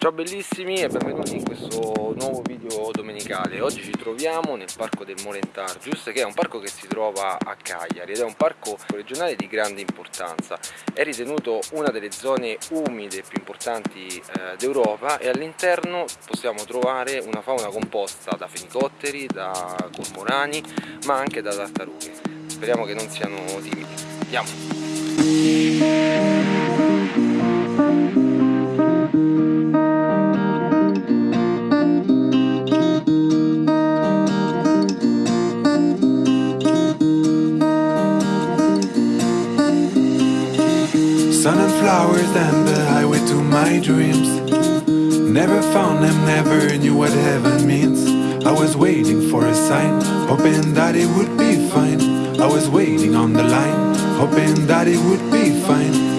Ciao bellissimi e benvenuti in questo nuovo video domenicale. Oggi ci troviamo nel parco del Molentargius che è un parco che si trova a Cagliari ed è un parco regionale di grande importanza. È ritenuto una delle zone umide più importanti eh, d'Europa e all'interno possiamo trovare una fauna composta da fenicotteri, da cormorani ma anche da tartarughe. Speriamo che non siano timidi. Andiamo! Sun and flowers and the highway to my dreams. Never found them, never knew what heaven means. I was waiting for a sign, hoping that it would be fine. I was waiting on the line, hoping that it would be fine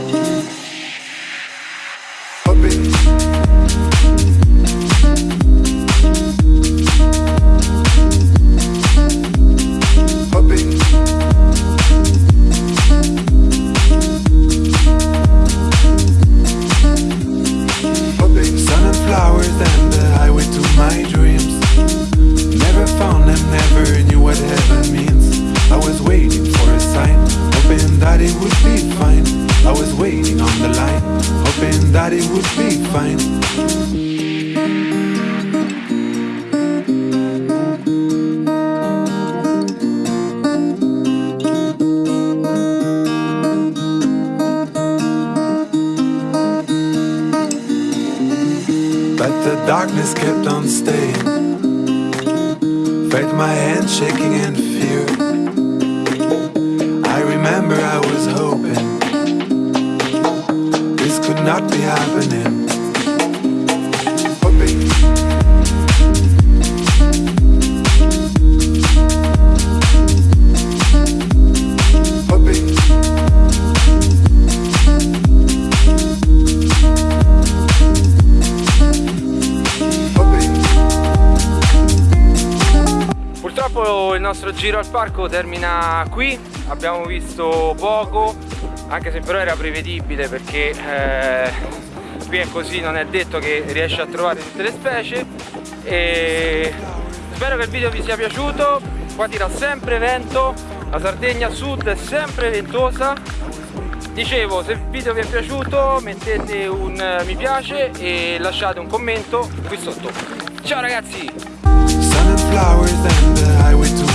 that it would be fine. But the darkness kept on staying. Felt my hands shaking in fear. I remember I was hoping This could not be happening. Purtroppo il nostro giro al parco termina qui, abbiamo visto poco, anche se però era prevedibile perché eh, qui è così non è detto che riesce a trovare tutte le specie. E spero che il video vi sia piaciuto. Qua tira sempre vento la Sardegna sud è sempre ventosa. Dicevo se il video vi è piaciuto mettete un mi piace e lasciate un commento qui sotto. Ciao ragazzi flowers and the highway to